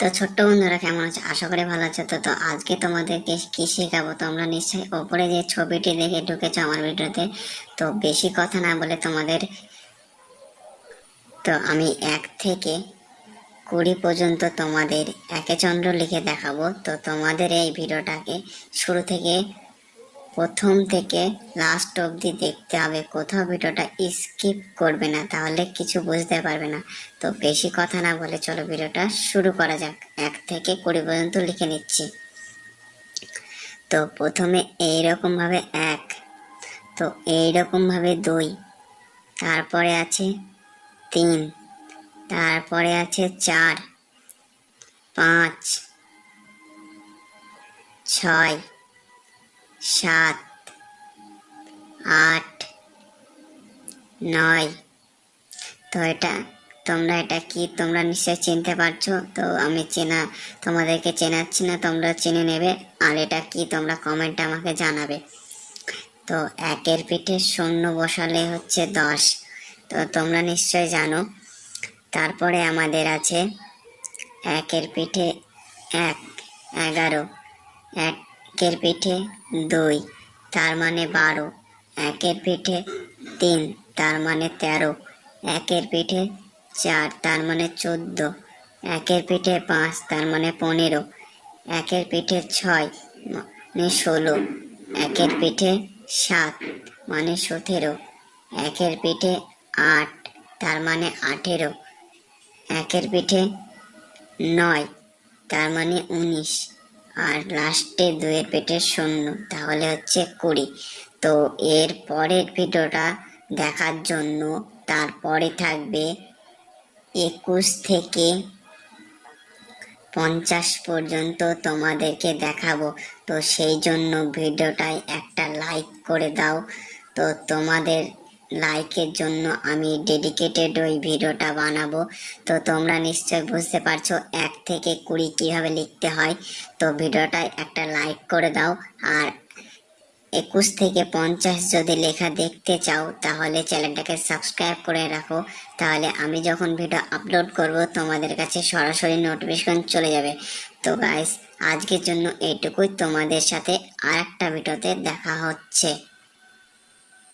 তো ছোট্ট বন্ধুরা, কেমন আছে? আশা করি ভালো আছো। তো তো আজকে তোমাদেরকে কি শেখাবো? তোমরা নিশ্চয়ই ওপরে যে ছবিটি দেখে ঢুকেছো আমার ভিডিওতে, তো বেশি কথা না বলে তোমাদের, তো আমি এক থেকে কুড়ি পর্যন্ত তোমাদের একে চন্দ্র লিখে দেখাবো। তো তোমাদের এই ভিডিওটাকে শুরু থেকে প্রথম থেকে লাস্ট অবধি দেখতে হবে। কোথাও ভিডিওটা স্কিপ করবে না, তাহলে কিছু বুঝতে পারবে না। তো বেশি কথা না বলে চলো ভিডিওটা শুরু করা যাক। এক থেকে কুড়ি পর্যন্ত লিখে নিচ্ছি। তো প্রথমে এইরকম ভাবে এক, তো এইরকম ভাবে দুই, তারপরে আছে তিন, তারপরে আছে চার, পাঁচ, ছয় সাত, আট, নয়। তো এটা, তোমরা এটা কি তোমরা নিশ্চয়ই চিনতে পারছ? তো আমি চেনা, তোমাদেরকে চেনাচ্ছি না, তোমরা চিনে নেবে। আর এটা কি তোমরা কমেন্টে আমাকে জানাবে। তো একের পিঠে শূন্য বসালে হচ্ছে দশ। তো তোমরা নিশ্চয় জানো। তারপরে আমাদের আছে একের পিঠে এক, এগারো একের পিঠে দুই, তার মানে বারো। একের পিঠে তিন, তার মানে তেরো। একের পিঠে চার, তার মানে চোদ্দ। একের পিঠে পাঁচ, তার মানে পনেরো। একের পিঠে ছয় মানে ষোলো। একের পিঠে সাত মানে সতেরো। একের পিঠে আট, তার মানে আঠেরো। একের পিঠে নয়, তার মানে উনিশ। আর লাস্টে দুয়ের পেটে শূন্য, তাহলে হচ্ছে কুড়ি। তো এর পরের ভিডিওটা দেখার জন্য তারপরে থাকবে একুশ থেকে পঞ্চাশ পর্যন্ত তোমাদেরকে দেখাবো। তো সেই জন্য ভিডিওটায় একটা লাইক করে দাও। তো তোমাদের লাইকের জন্য আমি ডেডিকেটেড ওই ভিডিওটা বানাবো। তো তোমরা নিশ্চয় বুঝতে পারছ এক থেকে কুড়ি কীভাবে লিখতে হয়। তো ভিডিওটায় একটা লাইক করে দাও। আর একুশ থেকে পঞ্চাশ যদি লেখা দেখতে চাও, তাহলে চ্যানেলটাকে সাবস্ক্রাইব করে রাখো। তাহলে আমি যখন ভিডিও আপলোড করব, তোমাদের কাছে সরাসরি নোটিফিকেশন চলে যাবে। তো গাইস আজকের জন্য এইটুকুই। তোমাদের সাথে আর একটা ভিডিওতে দেখা হচ্ছে।